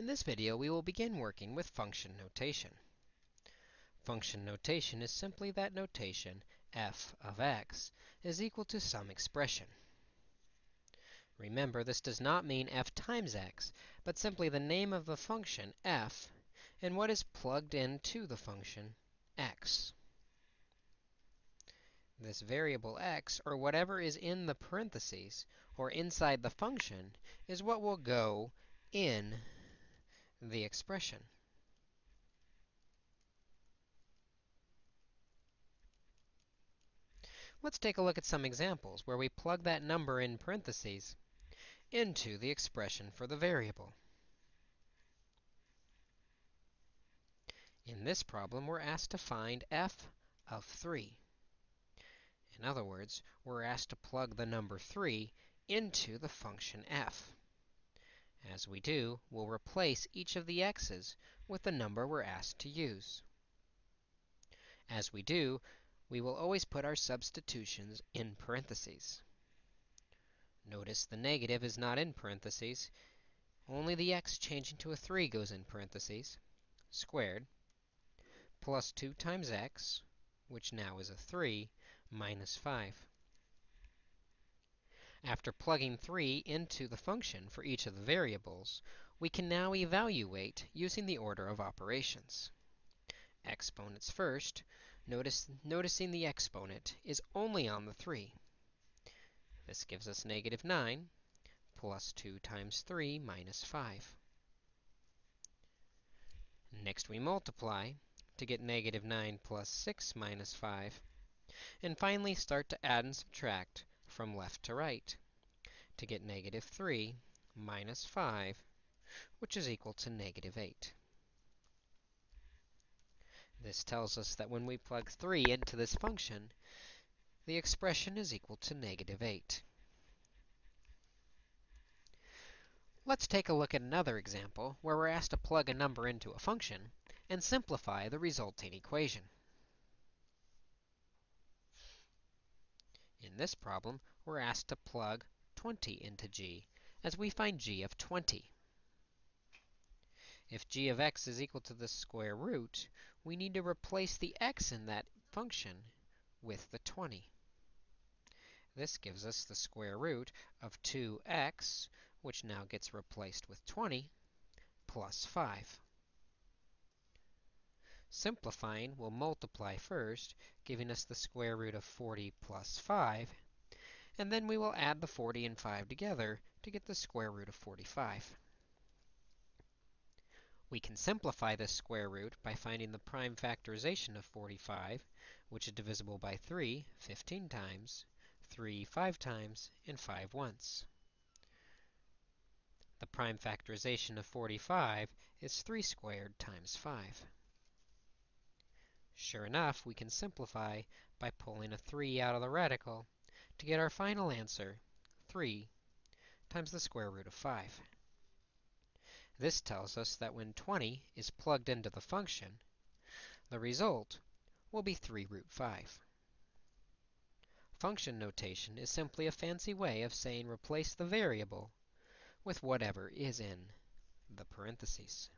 In this video, we will begin working with function notation. Function notation is simply that notation f of x is equal to some expression. Remember, this does not mean f times x, but simply the name of the function f and what is plugged into the function x. This variable x, or whatever is in the parentheses, or inside the function, is what will go in the expression. Let's take a look at some examples where we plug that number in parentheses into the expression for the variable. In this problem, we're asked to find f of 3. In other words, we're asked to plug the number 3 into the function f. As we do, we'll replace each of the x's with the number we're asked to use. As we do, we will always put our substitutions in parentheses. Notice the negative is not in parentheses. Only the x changing to a 3 goes in parentheses, squared, plus 2 times x, which now is a 3, minus 5. After plugging 3 into the function for each of the variables, we can now evaluate using the order of operations. Exponents first, notice, noticing the exponent is only on the 3. This gives us negative 9 plus 2 times 3 minus 5. Next we multiply to get negative 9 plus 6 minus 5. And finally start to add and subtract from left to right to get negative 3 minus 5, which is equal to negative 8. This tells us that when we plug 3 into this function, the expression is equal to negative 8. Let's take a look at another example where we're asked to plug a number into a function and simplify the resulting equation. In this problem, we're asked to plug 20 into g, as we find g of 20. If g of x is equal to the square root, we need to replace the x in that function with the 20. This gives us the square root of 2x, which now gets replaced with 20, plus 5. Simplifying, we'll multiply first, giving us the square root of 40 plus 5. And then we will add the 40 and 5 together to get the square root of 45. We can simplify this square root by finding the prime factorization of 45, which is divisible by 3 15 times, 3 5 times, and 5 once. The prime factorization of 45 is 3 squared times 5. Sure enough, we can simplify by pulling a 3 out of the radical to get our final answer, 3 times the square root of 5. This tells us that when 20 is plugged into the function, the result will be 3 root 5. Function notation is simply a fancy way of saying replace the variable with whatever is in the parentheses.